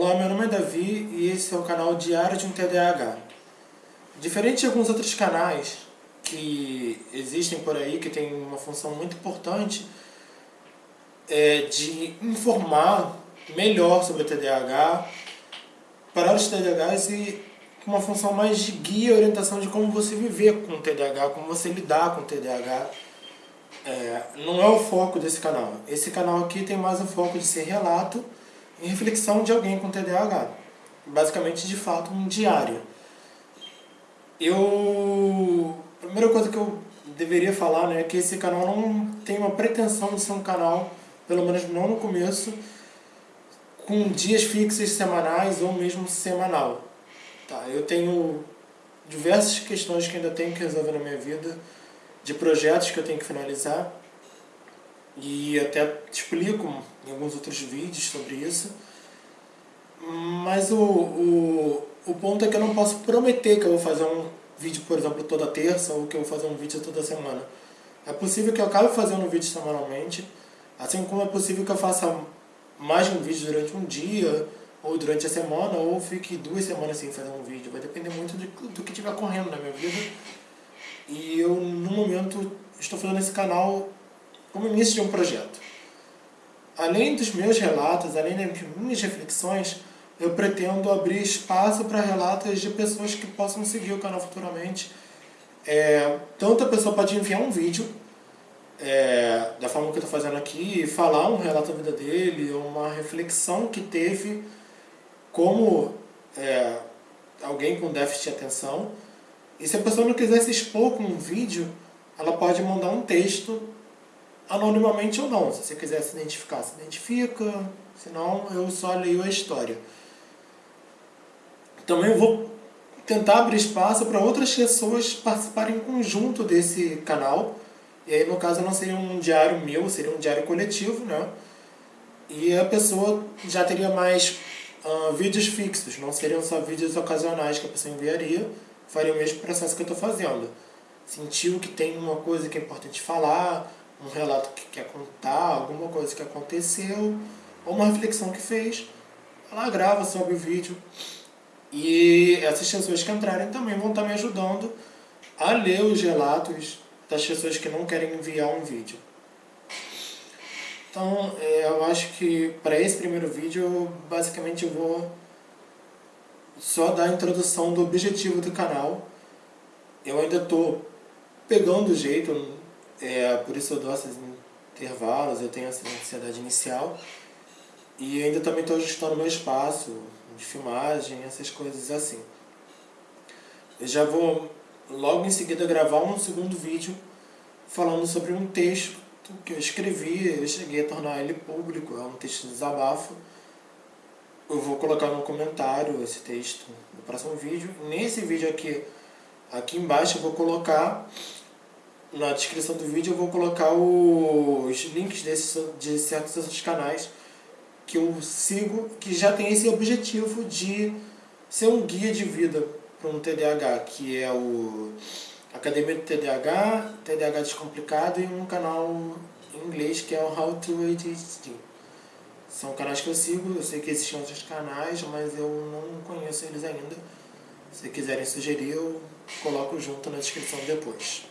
Olá, meu nome é Davi e esse é o canal Diário de um TDAH. Diferente de alguns outros canais que existem por aí, que tem uma função muito importante é de informar melhor sobre o TDAH para os TDAHs e uma função mais de guia e orientação de como você viver com o TDAH, como você lidar com o TDAH. É, não é o foco desse canal. Esse canal aqui tem mais o foco de ser relato reflexão de alguém com TDAH. Basicamente, de fato, um diário. Eu... A primeira coisa que eu deveria falar né, é que esse canal não tem uma pretensão de ser um canal, pelo menos não no começo, com dias fixos semanais ou mesmo semanal. Tá, eu tenho diversas questões que ainda tenho que resolver na minha vida, de projetos que eu tenho que finalizar, e até explico em alguns outros vídeos sobre isso. Mas o, o, o ponto é que eu não posso prometer que eu vou fazer um vídeo, por exemplo, toda terça ou que eu vou fazer um vídeo toda semana. É possível que eu acabe fazendo um vídeo semanalmente, assim como é possível que eu faça mais de um vídeo durante um dia, ou durante a semana, ou fique duas semanas sem fazer um vídeo. Vai depender muito do, do que estiver correndo na minha vida. E eu, no momento, estou fazendo esse canal como início de um projeto. Além dos meus relatos, além das minhas reflexões, eu pretendo abrir espaço para relatos de pessoas que possam seguir o canal futuramente. É, tanto a pessoa pode enviar um vídeo, é, da forma que eu estou fazendo aqui, falar um relato da vida dele, uma reflexão que teve como é, alguém com déficit de atenção. E se a pessoa não quiser se expor com um vídeo, ela pode mandar um texto anonimamente ou não. Se você quiser se identificar, se identifica, senão eu só leio a história. Também vou tentar abrir espaço para outras pessoas participarem em conjunto desse canal. E aí, no caso, não seria um diário meu, seria um diário coletivo, né? E a pessoa já teria mais uh, vídeos fixos, não seriam só vídeos ocasionais que a pessoa enviaria, faria o mesmo processo que eu estou fazendo. Sentiu que tem uma coisa que é importante falar, um relato que quer contar, alguma coisa que aconteceu, ou uma reflexão que fez, ela grava sobre o vídeo. E essas pessoas que entrarem também vão estar me ajudando a ler os relatos das pessoas que não querem enviar um vídeo. Então, é, eu acho que para esse primeiro vídeo, basicamente eu vou só dar a introdução do objetivo do canal. Eu ainda estou pegando o jeito, é, por isso eu dou esses intervalos, eu tenho essa ansiedade inicial. E ainda também estou ajustando meu espaço de filmagem, essas coisas assim. Eu já vou logo em seguida gravar um segundo vídeo falando sobre um texto que eu escrevi, eu cheguei a tornar ele público, é um texto de desabafo. Eu vou colocar no comentário esse texto no próximo vídeo. Nesse vídeo aqui, aqui embaixo eu vou colocar na descrição do vídeo eu vou colocar os links desses, de certos outros canais que eu sigo, que já tem esse objetivo de ser um guia de vida para um TDAH, que é o Academia do TDAH, TDAH Descomplicado e um canal em inglês que é o How to ADHD. São canais que eu sigo, eu sei que existem outros canais, mas eu não conheço eles ainda. Se quiserem sugerir, eu coloco junto na descrição depois.